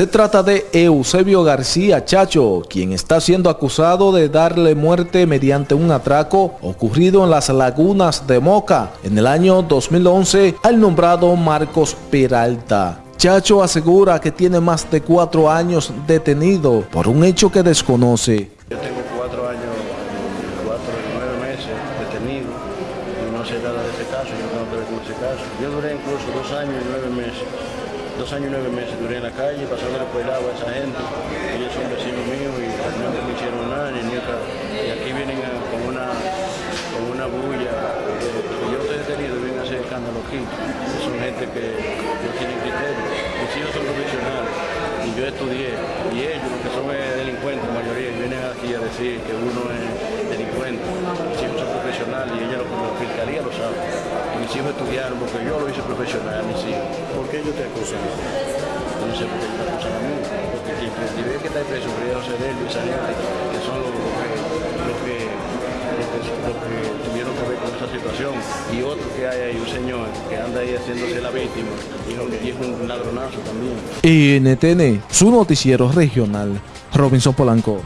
Se trata de Eusebio García Chacho, quien está siendo acusado de darle muerte mediante un atraco ocurrido en las lagunas de Moca en el año 2011 al nombrado Marcos Peralta. Chacho asegura que tiene más de cuatro años detenido por un hecho que desconoce. Yo tengo cuatro años, cuatro nueve meses detenido y no sé nada de ese caso, yo no tengo ese caso. Yo duré incluso dos años y nueve meses dos años y nueve meses duré en la calle, pasándole por el agua a esa gente. Ellos son vecinos míos y no me hicieron nada, ni nunca. Y aquí vienen a, con, una, con una bulla. Eh, yo estoy detenido, vienen a hacer escándalo aquí. Son gente que no tienen criterio. Mis hijos son profesionales y yo estudié. Y ellos, los que son delincuentes, la mayoría, vienen aquí a decir que uno es son profesionales y ella, la fiscalía lo sabe mis hijos estudiaron, porque yo lo hice profesional, mis hijos. ¿Por qué ellos te acusan? No sé por qué te acusan a mí. Porque quien ve que está preso, pero José de él y esa gente, que son los, que, los, que, los, que, tuvieron que ver con esa situación. Y otro que hay ahí, un señor que anda ahí haciéndose la víctima, y es un ladronazo también. NTN, su noticiero regional, Robinson Polanco.